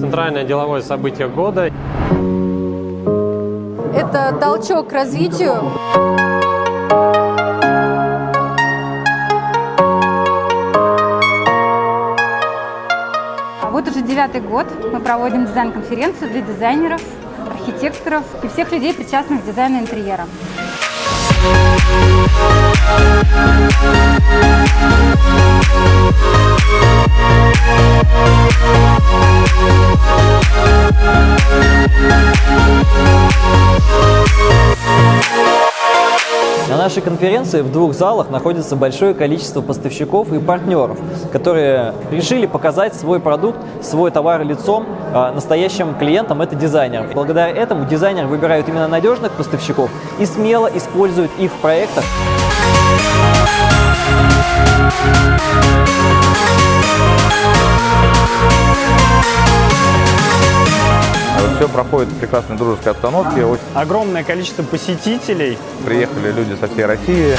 Центральное деловое событие года. Это толчок к развитию. Вот уже девятый год мы проводим дизайн-конференцию для дизайнеров, архитекторов и всех людей, причастных к дизайну интерьера. На нашей конференции в двух залах находится большое количество поставщиков и партнеров, которые решили показать свой продукт, свой товар лицом а, настоящим клиентам, это дизайнерам. Благодаря этому дизайнеры выбирают именно надежных поставщиков и смело используют их в проектах. Все проходит в прекрасной дружеской обстановке. Очень Огромное количество посетителей. Приехали люди со всей России.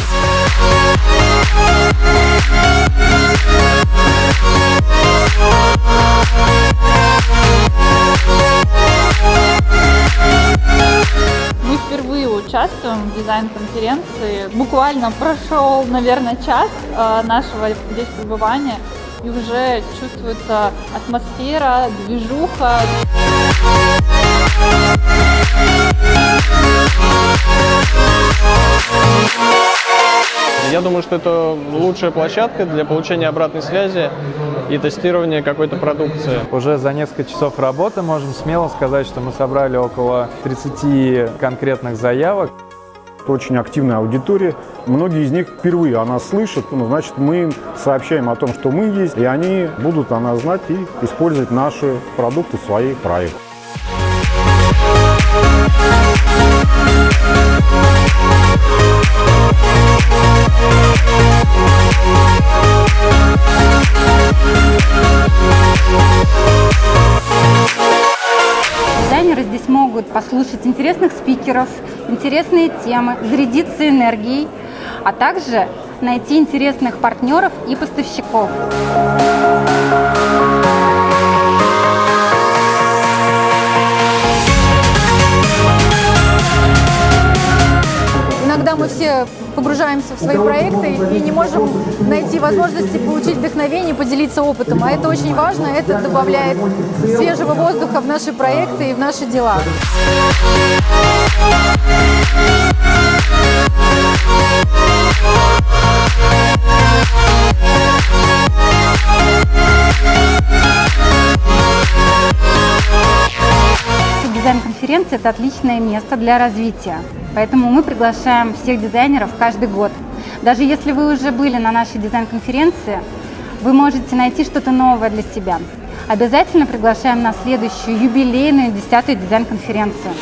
Мы впервые участвуем в дизайн-конференции. Буквально прошел, наверное, час э, нашего здесь пребывания, и уже чувствуется атмосфера, движуха. Я думаю, что это лучшая площадка для получения обратной связи и тестирования какой-то продукции. Уже за несколько часов работы можем смело сказать, что мы собрали около 30 конкретных заявок. Это очень активная аудитория. Многие из них впервые о нас слышат. Ну, значит, мы им сообщаем о том, что мы есть, и они будут о нас знать и использовать наши продукты в своих проектах. Послушать интересных спикеров, интересные темы, зарядиться энергией, а также найти интересных партнеров и поставщиков. Все погружаемся в свои проекты и не можем найти возможности получить вдохновение, поделиться опытом. А это очень важно, это добавляет свежего воздуха в наши проекты и в наши дела. Дизайн-конференция – это отличное место для развития. Поэтому мы приглашаем всех дизайнеров каждый год. Даже если вы уже были на нашей дизайн-конференции, вы можете найти что-то новое для себя. Обязательно приглашаем на следующую юбилейную десятую дизайн-конференцию.